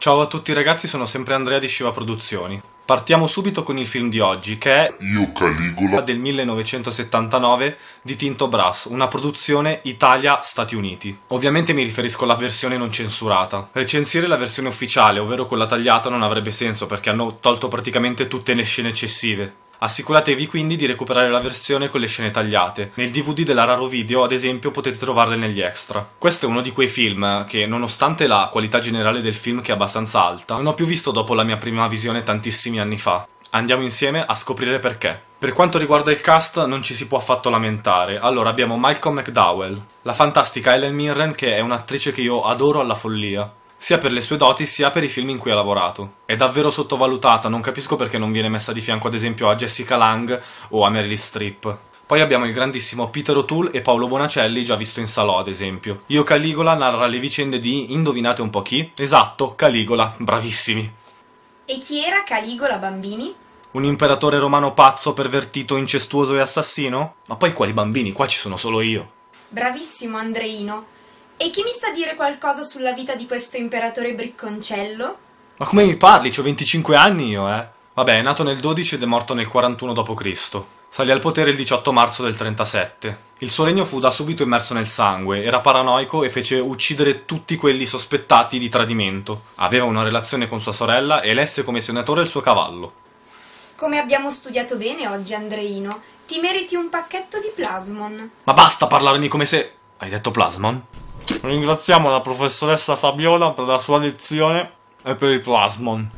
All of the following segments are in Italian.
Ciao a tutti ragazzi, sono sempre Andrea di Shiva Produzioni. Partiamo subito con il film di oggi, che è Io Caligola del 1979 di Tinto Brass, una produzione Italia-Stati Uniti. Ovviamente mi riferisco alla versione non censurata. Recensire la versione ufficiale, ovvero quella tagliata, non avrebbe senso perché hanno tolto praticamente tutte le scene eccessive. Assicuratevi quindi di recuperare la versione con le scene tagliate. Nel DVD della Raro Video, ad esempio, potete trovarle negli extra. Questo è uno di quei film che, nonostante la qualità generale del film che è abbastanza alta, non ho più visto dopo la mia prima visione tantissimi anni fa. Andiamo insieme a scoprire perché. Per quanto riguarda il cast non ci si può affatto lamentare. Allora abbiamo Malcolm McDowell, la fantastica Ellen Mirren che è un'attrice che io adoro alla follia sia per le sue doti sia per i film in cui ha lavorato. È davvero sottovalutata, non capisco perché non viene messa di fianco ad esempio a Jessica Lang o a Meryl Streep. Poi abbiamo il grandissimo Peter O'Toole e Paolo Bonacelli, già visto in Salò ad esempio. Io Caligola narra le vicende di, indovinate un po' chi? Esatto, Caligola, bravissimi. E chi era Caligola Bambini? Un imperatore romano pazzo, pervertito, incestuoso e assassino? Ma poi quali bambini? Qua ci sono solo io. Bravissimo Andreino. E chi mi sa dire qualcosa sulla vita di questo imperatore bricconcello? Ma come mi parli? C'ho 25 anni io, eh. Vabbè, è nato nel 12 ed è morto nel 41 d.C. Salì al potere il 18 marzo del 37. Il suo regno fu da subito immerso nel sangue, era paranoico e fece uccidere tutti quelli sospettati di tradimento. Aveva una relazione con sua sorella e elesse come senatore il suo cavallo. Come abbiamo studiato bene oggi, Andreino, ti meriti un pacchetto di plasmon. Ma basta parlarmi come se... Hai detto plasmon? Ringraziamo la professoressa Fabiola per la sua lezione e per il plasmon.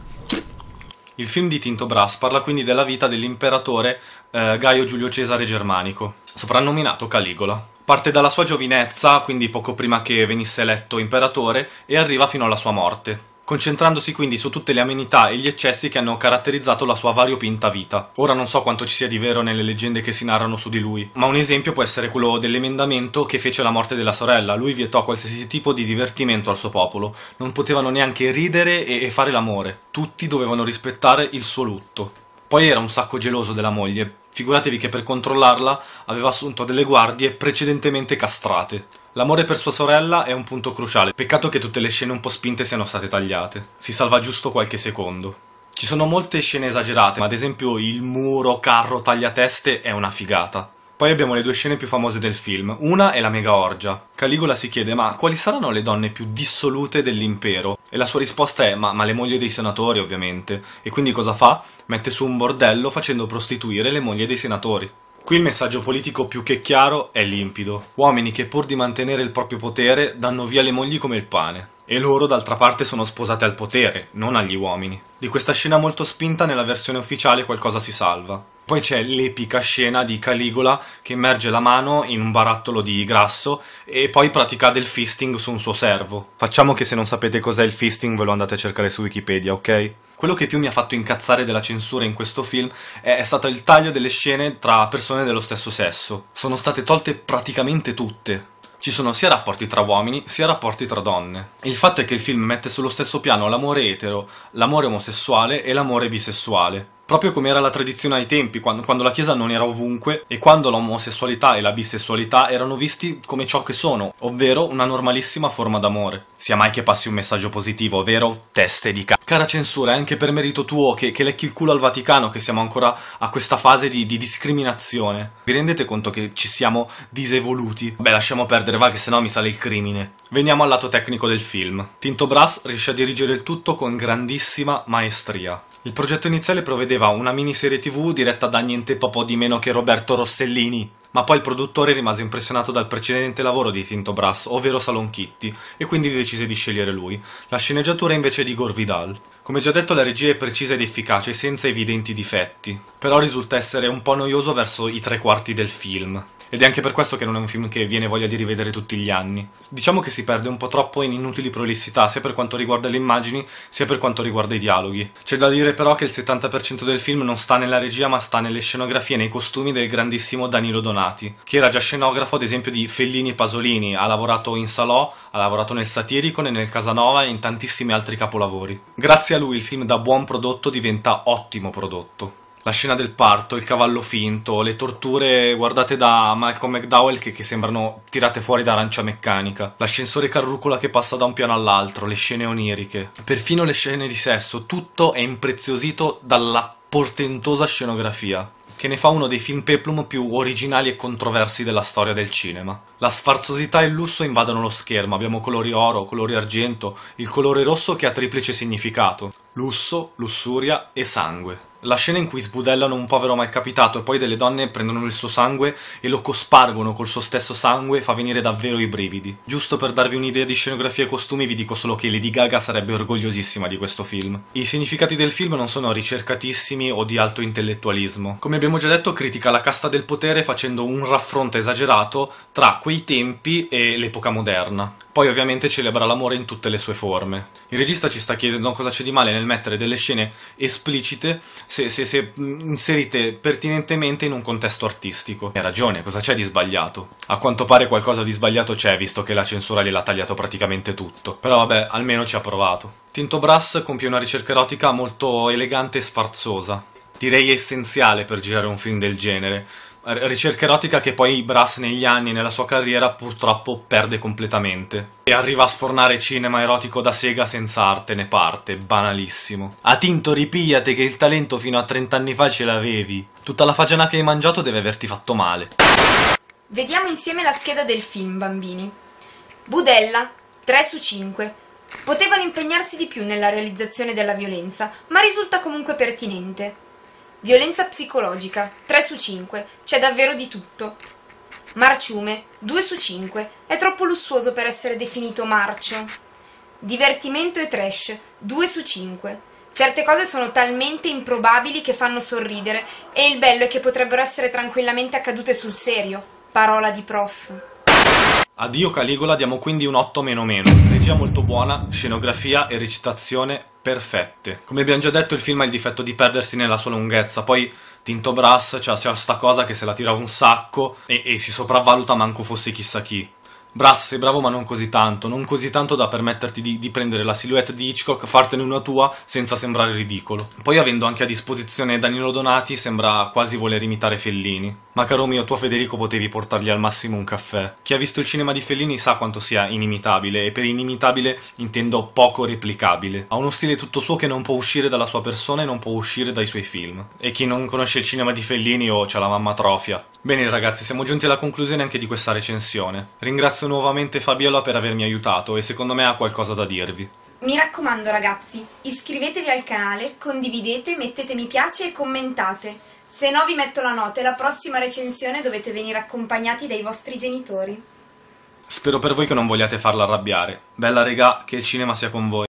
Il film di Tinto Brass parla quindi della vita dell'imperatore eh, Gaio Giulio Cesare Germanico, soprannominato Caligola. Parte dalla sua giovinezza, quindi poco prima che venisse eletto imperatore, e arriva fino alla sua morte concentrandosi quindi su tutte le amenità e gli eccessi che hanno caratterizzato la sua variopinta vita. Ora non so quanto ci sia di vero nelle leggende che si narrano su di lui, ma un esempio può essere quello dell'emendamento che fece la morte della sorella. Lui vietò qualsiasi tipo di divertimento al suo popolo, non potevano neanche ridere e, fare l'amore, tutti dovevano rispettare il suo lutto. Poi era un sacco geloso della moglie, figuratevi che per controllarla aveva assunto delle guardie precedentemente castrate. L'amore per sua sorella è un punto cruciale, peccato che tutte le scene un po' spinte siano state tagliate. Si salva giusto qualche secondo. Ci sono molte scene esagerate, ma ad esempio il muro, carro, tagliateste è una figata. Poi abbiamo le due scene più famose del film. Una è la mega orgia. Caligola si chiede ma quali saranno le donne più dissolute dell'impero? E la sua risposta è ma, ma le mogli dei senatori ovviamente. E quindi cosa fa? Mette su un bordello facendo prostituire le mogli dei senatori. Qui il messaggio politico più che chiaro è limpido. Uomini che pur di mantenere il proprio potere danno via le mogli come il pane. E loro d'altra parte sono sposate al potere, non agli uomini. Di questa scena molto spinta nella versione ufficiale qualcosa si salva. Poi c'è l'epica scena di Caligola che immerge la mano in un barattolo di grasso e poi pratica del fisting su un suo servo. Facciamo che se non sapete cos'è il fisting ve lo andate a cercare su Wikipedia, ok? Quello che più mi ha fatto incazzare della censura in questo film è, è stato il taglio delle scene tra persone dello stesso sesso. Sono state tolte praticamente tutte ci sono sia rapporti tra uomini sia rapporti tra donne. Il fatto è che il film mette sullo stesso piano l'amore etero, l'amore omosessuale e l'amore bisessuale proprio come era la tradizione ai tempi, quando, quando, la Chiesa non era ovunque e quando l'omosessualità e la bisessualità erano visti come ciò che sono, ovvero una normalissima forma d'amore. Sia mai che passi un messaggio positivo, ovvero teste di c***o. Cara censura, è anche per merito tuo che, che, lecchi il culo al Vaticano che siamo ancora a questa fase di, di discriminazione. Vi rendete conto che ci siamo disevoluti? Beh, lasciamo perdere, va che sennò mi sale il crimine. Veniamo al lato tecnico del film. Tinto Brass riesce a dirigere il tutto con grandissima maestria. Il progetto iniziale prevedeva una miniserie tv diretta da niente po' di meno che Roberto Rossellini, ma poi il produttore rimase impressionato dal precedente lavoro di Tinto Brass, ovvero Salon Kitty, e quindi decise di scegliere lui. La sceneggiatura invece di Gore Vidal. Come già detto la regia è precisa ed efficace, senza evidenti difetti, però risulta essere un po' noioso verso i tre quarti del film ed è anche per questo che non è un film che viene voglia di rivedere tutti gli anni. Diciamo che si perde un po' troppo in inutili prolissità, sia per quanto riguarda le immagini, sia per quanto riguarda i dialoghi. C'è da dire però che il 70% del film non sta nella regia, ma sta nelle scenografie e nei costumi del grandissimo Danilo Donati, che era già scenografo ad esempio di Fellini e Pasolini, ha lavorato in Salò, ha lavorato nel Satirico, nel Casanova e in tantissimi altri capolavori. Grazie a lui il film da buon prodotto diventa ottimo prodotto. La scena del parto, il cavallo finto, le torture guardate da Malcolm McDowell che, che sembrano tirate fuori da arancia meccanica, l'ascensore carrucola che passa da un piano all'altro, le scene oniriche, perfino le scene di sesso, tutto è impreziosito dalla portentosa scenografia che ne fa uno dei film peplum più originali e controversi della storia del cinema. La sfarzosità e il lusso invadono lo schermo, abbiamo colori oro, colori argento, il colore rosso che ha triplice significato. Lusso, lussuria e sangue. La scena in cui sbudellano un povero malcapitato e poi delle donne prendono il suo sangue e lo cospargono col suo stesso sangue fa venire davvero i brividi. Giusto per darvi un'idea di scenografia e costumi vi dico solo che Lady Gaga sarebbe orgogliosissima di questo film. I significati del film non sono ricercatissimi o di alto intellettualismo. Come abbiamo già detto critica la casta del potere facendo un raffronto esagerato tra quei tempi e l'epoca moderna. Poi ovviamente celebra l'amore in tutte le sue forme. Il regista ci sta chiedendo cosa c'è di male nel mettere delle scene esplicite se, se, se inserite pertinentemente in un contesto artistico. Ha ragione, cosa c'è di sbagliato? A quanto pare qualcosa di sbagliato c'è, visto che la censura gliel'ha tagliato praticamente tutto. Però vabbè, almeno ci ha provato. Tinto Brass compie una ricerca erotica molto elegante e sfarzosa. Direi essenziale per girare un film del genere ricerca erotica che poi Brass negli anni nella sua carriera purtroppo perde completamente e arriva a sfornare cinema erotico da sega senza arte né parte, banalissimo. A Tinto ripigliate che il talento fino a 30 anni fa ce l'avevi. Tutta la fagiana che hai mangiato deve averti fatto male. Vediamo insieme la scheda del film, bambini. Budella, 3 su 5. Potevano impegnarsi di più nella realizzazione della violenza, ma risulta comunque pertinente. Violenza psicologica, 3 su 5, c'è davvero di tutto. Marciume, 2 su 5, è troppo lussuoso per essere definito marcio. Divertimento e trash, 2 su 5. Certe cose sono talmente improbabili che fanno sorridere e il bello è che potrebbero essere tranquillamente accadute sul serio. Parola di prof. Addio Caligola diamo quindi un 8 meno meno. Regia molto buona, scenografia e recitazione perfette. Come abbiamo già detto il film ha il difetto di perdersi nella sua lunghezza, poi Tinto Brass cioè, sta cosa che se la tira un sacco e, e si sopravvaluta manco fosse chissà chi. Brass, sei bravo ma non così tanto, non così tanto da permetterti di, di, prendere la silhouette di Hitchcock, fartene una tua senza sembrare ridicolo. Poi avendo anche a disposizione Danilo Donati sembra quasi voler imitare Fellini. Ma caro mio, tu a Federico potevi portargli al massimo un caffè. Chi ha visto il cinema di Fellini sa quanto sia inimitabile, e per inimitabile intendo poco replicabile. Ha uno stile tutto suo che non può uscire dalla sua persona e non può uscire dai suoi film. E chi non conosce il cinema di Fellini o oh, c'ha la mamma trofia. Bene ragazzi, siamo giunti alla conclusione anche di questa recensione. Ringrazio nuovamente Fabiola per avermi aiutato e secondo me ha qualcosa da dirvi. Mi raccomando ragazzi, iscrivetevi al canale, condividete, mettete mi piace e commentate. Se no vi metto la nota e la prossima recensione dovete venire accompagnati dai vostri genitori. Spero per voi che non vogliate farla arrabbiare. Bella regà, che il cinema sia con voi.